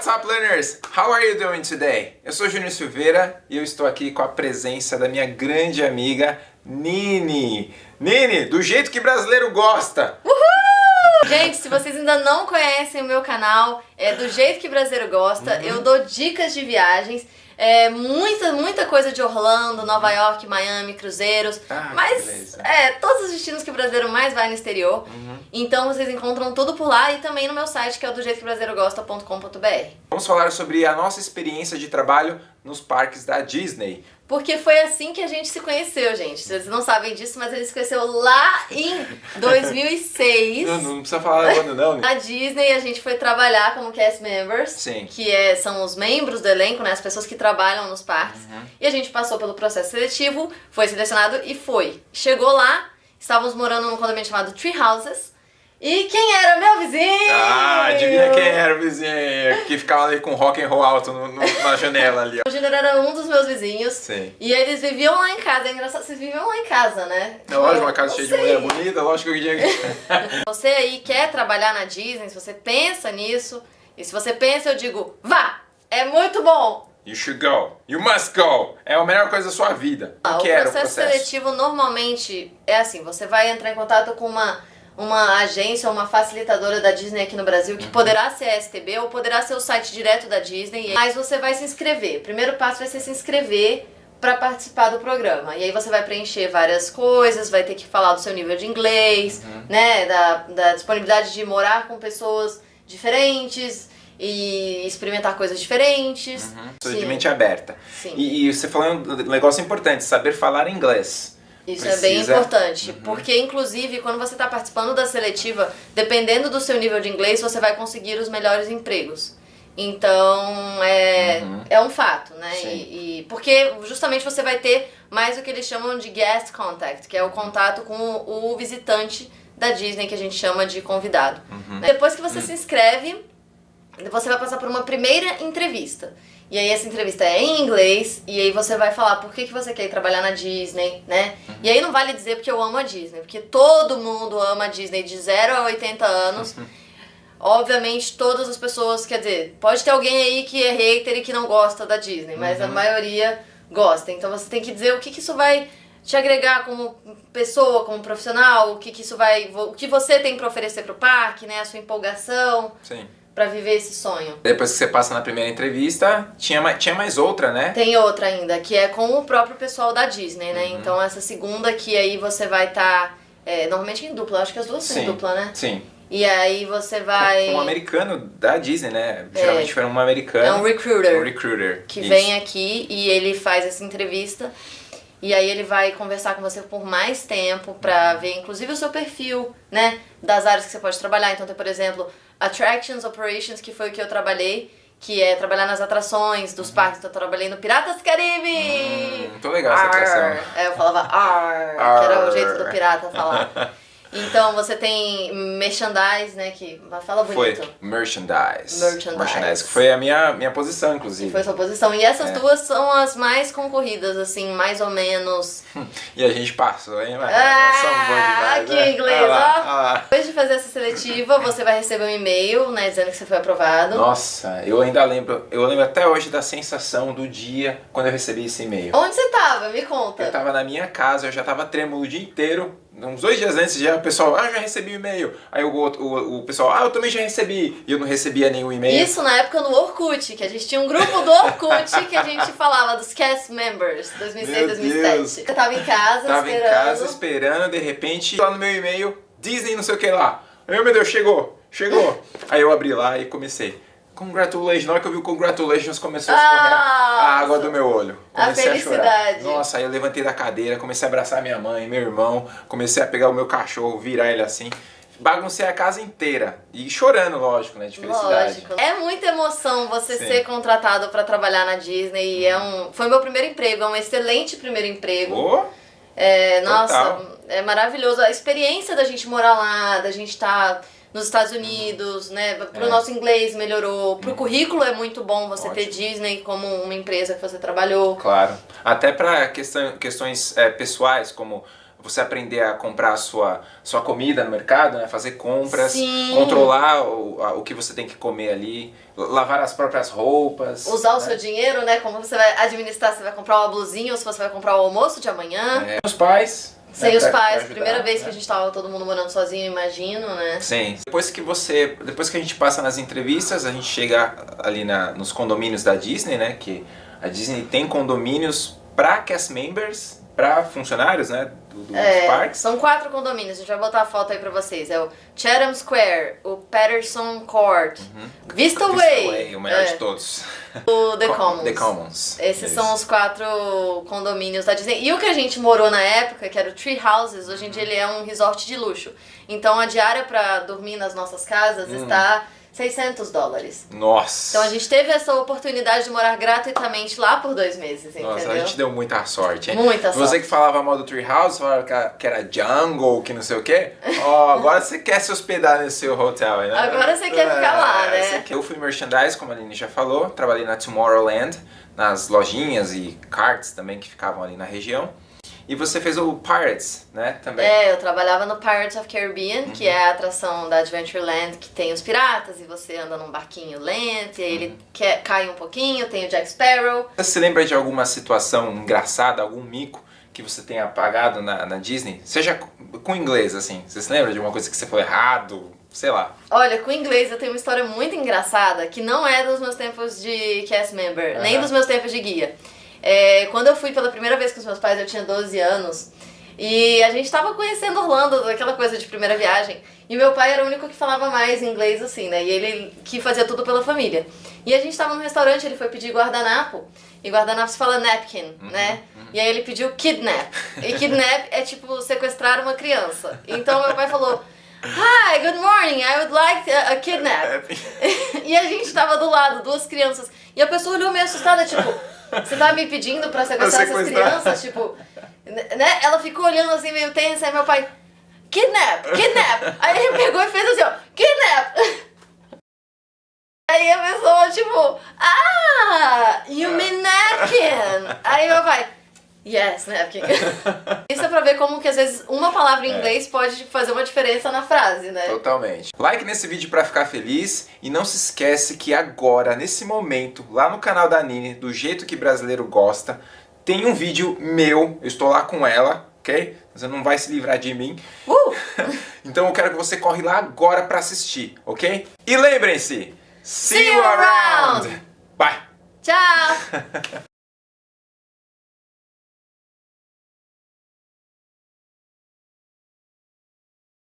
What's up, learners? How are you doing today? Eu sou Júnior Silveira e eu estou aqui com a presença da minha grande amiga Nini. Nini, do jeito que brasileiro gosta. Uhul! Gente, se vocês ainda não conhecem o meu canal, é do jeito que brasileiro gosta, uhum. eu dou dicas de viagens é, muita, muita coisa de Orlando, Nova York, Miami, cruzeiros. Ah, mas é, todos os destinos que o brasileiro mais vai no exterior. Uhum. Então vocês encontram tudo por lá e também no meu site que é o do jeito que brasileiro gosta.com.br. Vamos falar sobre a nossa experiência de trabalho nos parques da Disney. Porque foi assim que a gente se conheceu, gente. Vocês não sabem disso, mas a gente se conheceu lá em 2006. não, não precisa falar quando não. Na Disney a gente foi trabalhar como cast members. Sim. Que é, são os membros do elenco, né? As pessoas que trabalham nos parques. Uhum. E a gente passou pelo processo seletivo, foi selecionado e foi. Chegou lá, estávamos morando num condomínio chamado Tree Houses. E quem era meu vizinho? Ah, adivinha quem era o vizinho? Que ficava ali com rock and roll alto no, no, na janela ali. O Júnior era um dos meus vizinhos. Sim. E eles viviam lá em casa. É engraçado, vocês viviam lá em casa, né? É lógico, uma casa cheia de mulher bonita, lógico que eu tinha Você aí quer trabalhar na Disney, se você pensa nisso, e se você pensa, eu digo, vá! É muito bom! You should go. You must go. É a melhor coisa da sua vida. Ah, o, processo o processo seletivo normalmente é assim, você vai entrar em contato com uma uma agência ou uma facilitadora da Disney aqui no Brasil, que uhum. poderá ser a STB ou poderá ser o site direto da Disney, mas você vai se inscrever. O primeiro passo vai ser se inscrever para participar do programa. E aí você vai preencher várias coisas, vai ter que falar do seu nível de inglês, uhum. né, da, da disponibilidade de morar com pessoas diferentes, e experimentar coisas diferentes. Uhum. de mente aberta. Sim. E, e, você falou um negócio importante, saber falar inglês. Isso Precisa. é bem importante, uhum. porque inclusive quando você está participando da seletiva, dependendo do seu nível de inglês, você vai conseguir os melhores empregos. Então é, uhum. é um fato, né? E, e, porque justamente você vai ter mais o que eles chamam de guest contact, que é o contato com o, o visitante da Disney, que a gente chama de convidado. Uhum. Depois que você uhum. se inscreve, você vai passar por uma primeira entrevista. E aí essa entrevista é em inglês, e aí você vai falar por que, que você quer ir trabalhar na Disney, né? Uhum. E aí não vale dizer porque eu amo a Disney, porque todo mundo ama a Disney de 0 a 80 anos. Obviamente todas as pessoas, quer dizer, pode ter alguém aí que é hater e que não gosta da Disney, mas uhum. a maioria gosta. Então você tem que dizer o que, que isso vai te agregar como pessoa, como profissional, o que, que isso vai. o que você tem para oferecer pro parque, né? A sua empolgação. Sim para viver esse sonho. Depois que você passa na primeira entrevista, tinha mais, tinha mais outra, né? Tem outra ainda, que é com o próprio pessoal da Disney, né? Uhum. Então essa segunda que aí você vai estar, tá, é, normalmente em dupla, acho que as duas são em dupla, né? Sim. E aí você vai... Um americano da Disney, né? Geralmente é, foi um americano. É um recruiter. Um recruiter. Que Isso. vem aqui e ele faz essa entrevista. E aí ele vai conversar com você por mais tempo pra ver, inclusive, o seu perfil, né? Das áreas que você pode trabalhar. Então tem, por exemplo, Attractions Operations, que foi o que eu trabalhei, que é trabalhar nas atrações dos uhum. parques. Então eu trabalhei no Piratas do Caribe! Hum, muito legal essa atração. É, eu falava ar, que era o jeito do pirata falar. Então você tem merchandise, né? Que fala bonito. Foi merchandise. Merchandise. Merchandise, que foi a minha, minha posição, inclusive. foi a sua posição. E essas é. duas são as mais concorridas, assim, mais ou menos. e a gente passou, hein? Ah, demais, aqui né? inglês, lá, ó. Depois de fazer essa seletiva, você vai receber um e-mail, né? Dizendo que você foi aprovado. Nossa, eu ainda lembro, eu lembro até hoje da sensação do dia quando eu recebi esse e-mail. Onde você tava? Me conta. Eu tava na minha casa, eu já tava trêmulo o dia inteiro uns dois dias antes já o pessoal, ah, já recebi o e-mail. Aí o, o, o pessoal, ah, eu também já recebi. E eu não recebia nenhum e-mail. Isso na época no Orkut, que a gente tinha um grupo do Orkut que a gente falava dos cast members, 2006, 2007. Eu tava em casa tava esperando. Tava em casa esperando, de repente, lá no meu e-mail, Disney não sei o que lá. Ai, meu Deus, chegou, chegou. Aí eu abri lá e comecei. Congratulations, na hora que eu vi o congratulations começou a escorrer ah, a água do meu olho. Comecei a, felicidade. a chorar. Nossa, aí eu levantei da cadeira, comecei a abraçar minha mãe, meu irmão, comecei a pegar o meu cachorro, virar ele assim. Baguncei a casa inteira. E chorando, lógico, né? De felicidade. Lógico. É muita emoção você Sim. ser contratado para trabalhar na Disney. E é um, foi meu primeiro emprego, é um excelente primeiro emprego. Oh, é, nossa, é maravilhoso. A experiência da gente morar lá, da gente estar. Tá nos Estados Unidos, né? Pro é. nosso inglês melhorou. Pro currículo é muito bom você Ótimo. ter Disney como uma empresa que você trabalhou. Claro. Até para questão, questões é, pessoais, como você aprender a comprar a sua, sua comida no mercado, né? Fazer compras, Sim. controlar o, a- o que você tem que comer ali, lavar as próprias roupas. Usar o né? seu dinheiro, né? Como você vai administrar, você vai comprar uma blusinha ou se você vai comprar o almoço de amanhã. É, os pais. Sem né, os pra- pra pais, primeira vez que a gente tava todo mundo morando sozinho, imagino, né? Sim. Depois que você, depois que a gente passa nas entrevistas, a gente chega ali na, nos condomínios da Disney, né? Que a Disney tem condomínios para cast members, para funcionários, né? Do, dos É, parques. são quatro condomínios, a gente vai botar a foto aí pra vocês. É o Chatham Square, o Patterson Court, Vista Uhum. Vista Way, o melhor é, de todos. o The Co- Commons. The Commons. Esses Eles- são os quatro condomínios da Disney. E o que a gente morou na época, que era o Tree Houses, hoje em dia ele é um resort de luxo. Então a diária pra dormir nas nossas casas Hum. está 600 dólares. Nossa. Então a gente teve essa oportunidade de morar gratuitamente lá por dois meses, entendeu? Nossa, a gente deu muita sorte, hein? Muita Você sorte. que falava mal do Treehouse, falava que era- jungle, que não sei o quê. Ó, agora você quer se hospedar nesse seu hotel, né? Agora você quer ficar lá, né? você quer- Eu fui merchandise, como a Aline já falou. Trabalhei na Tomorrowland, nas lojinhas e carts também que ficavam ali na região. E você fez o Pirates, né? Também. É, eu trabalhava no Pirates of Caribbean, que é a atração da Adventureland que tem os piratas e você anda num barquinho lento e aí ele quer, cai um pouquinho, tem o Jack Sparrow. Você se lembra de alguma situação engraçada, algum mico que você tenha apagado na, na Disney? Seja com- inglês, assim. Você se lembra de uma coisa que você falou errado? Sei lá. Olha, com inglês eu tenho uma história muito engraçada que não é dos meus tempos de cast member, nem Aham. dos meus tempos de guia. É, quando eu fui pela primeira vez com os meus pais, eu tinha 12 anos. E a gente tava conhecendo Orlando, aquela coisa de primeira viagem. E meu pai era o único que falava mais inglês, assim, né? E ele que fazia tudo pela família. E a gente tava num restaurante, ele foi pedir guardanapo. E guardanapo se fala napkin, né? E aí ele pediu kidnap. E kidnap é tipo sequestrar uma criança. Então meu pai falou: Hi, good morning, I would like a, a kidnap. e a gente tava do lado, duas crianças. E a pessoa olhou meio assustada, tipo, você tá me pedindo pra sequestrar essas sequestrar. crianças? Tipo, né? Ela ficou olhando assim meio tensa, aí meu pai, kidnap, kidnap. Aí ele pegou e fez assim, ó, kidnap. Aí a pessoa, tipo, ah, you mean napkin. Aí meu pai, yes, napkin. Isso é pra ver como que às vezes uma palavra em inglês pode fazer uma diferença na frase, né? Totalmente. Like nesse vídeo pra ficar feliz e não se esquece que agora, nesse momento, lá no canal da Nini, do jeito que brasileiro gosta, tem um vídeo meu, eu estou lá com ela, ok? Você não vai se livrar de mim. Uh! Então eu quero que você corre lá agora pra assistir, ok? E lembrem-se, See you around! Bye! Tchau!